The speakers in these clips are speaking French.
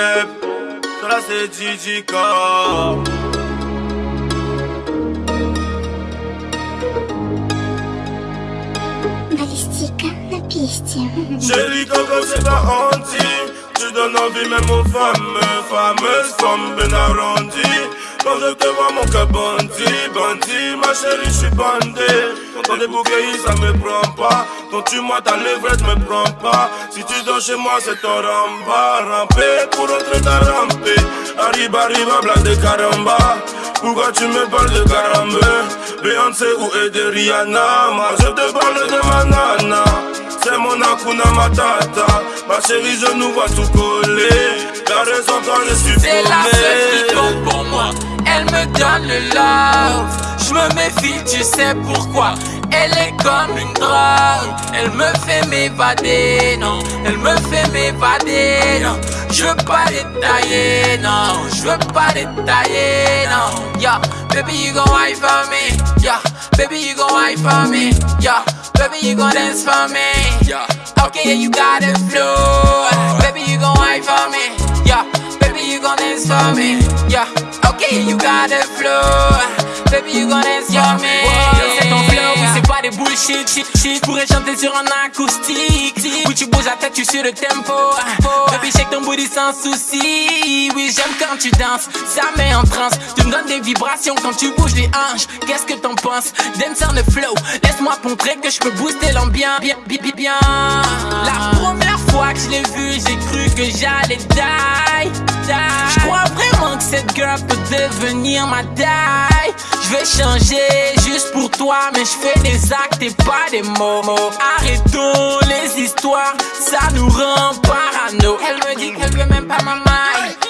Jeb, to là c'est Balistika na pieście. Jeżeli kogo trzeba onci, czy do nowi memu famy, famy skąby na rondi. Może te łamoka bondi, bondi, maszery bandy. Kątany bukie i same propa. Quand tu moi ta levrette me prend pas. Si tu dors chez moi c'est ton ramba Ramper pour entrer ta ramper Arriba arriba blague de caramba. Pourquoi tu me parles de caramba? Beyoncé ou de Rihanna? Moi je te parle de ma nana. C'est mon Akuna Matata. Ma chérie je nous vois tout coller. T'as raison quand je suis C'est la seule qui compte pour moi. Elle me donne le love. Je me méfie, tu sais pourquoi. Elle est comme une drogue. Elle me fait m'évader, non. Elle me fait m'évader, non. Je veux pas détailler, non. Je veux pas détailler, non. Yeah, baby you gon' wine for me. Yeah, baby you gon' wine for me. Yeah, baby you gon' dance for me. Yeah, okay yeah, you got it flow. Baby you gon' wine for me. Yeah, baby you gon' dance for me. Yeah, okay you got it flow. Baby you gon' dance for me. C'est pas des bullshit. Shit, shit. Pourrais chanter sur un acoustique. Où tu bouges la tête, tu suis le tempo. Baby shake ton booty sans souci. Oui, j'aime quand tu danses, ça met en transe. Tu me donnes des vibrations quand tu bouges les hanches. Qu'est-ce que t'en penses? Dance on the flow. Laisse-moi montrer que je peux booster l'ambiance. Bien, bien, bien, bien. La première fois que je l'ai vu, j'ai cru que j'allais die. die. Cette girl peut devenir ma die. Je vais changer juste pour toi, mais je fais des actes et pas des mots. Arrêtons les histoires, ça nous rend parano. Elle me dit qu'elle veut même pas ma maille.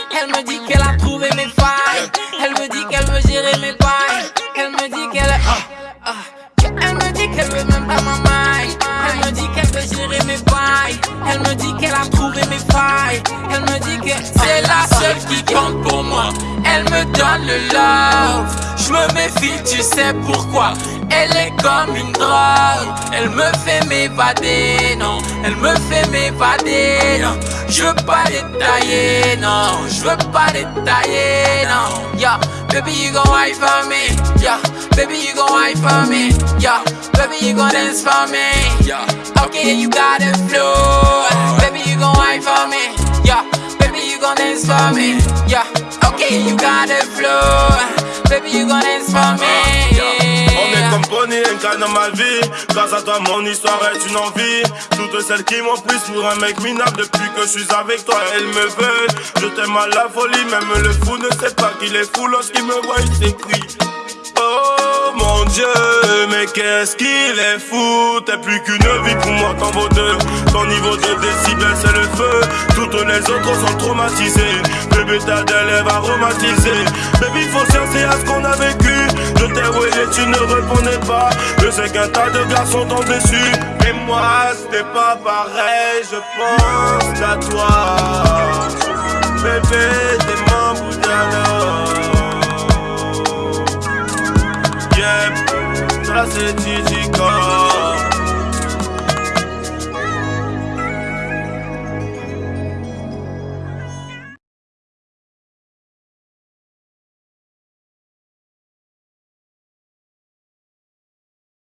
Elle me donne le love. Je me méfie, tu sais pourquoi. Elle est comme une drogue. Elle me fait m'évader, non. Elle me fait m'évader, non. Je veux pas détailler, non. Je veux pas détailler, non. Yeah, baby you gon' wine for me. Yeah, baby you gon' wine for me. Yeah, baby you gon' dance for me. Yeah, okay you got it flow. Baby you gon' wine for me. Yeah, baby you gon' dance for me. Yeah, okay you got it flow. Baby you gon' dance for me. On est comme Bonnie et dans ma vie. Grâce à toi mon histoire est une envie. Toutes celles qui m'ont pris pour un mec minable Depuis que je suis avec toi elles me veulent. Je t'aime à la folie Même le fou ne sait pas qu'il est fou Lorsqu'il me voit il s'écrie. Oh mon dieu, mais qu'est-ce qu'il est fou. T'es plus qu'une vie pour moi, t'en vaut deux Ton niveau de décibels c'est le feu. Toutes les autres sont traumatisées. Bébé t'as des lèvres aromatisées Baby faut chercher à ce qu'on a vécu. Je t'ai et tu ne répondais pas. Je sais qu'un tas de garçons t'ont déçu Mais moi c'était pas pareil Je pense à toi. Bébé t'es mon bout Yep, ça c'est Gigi Core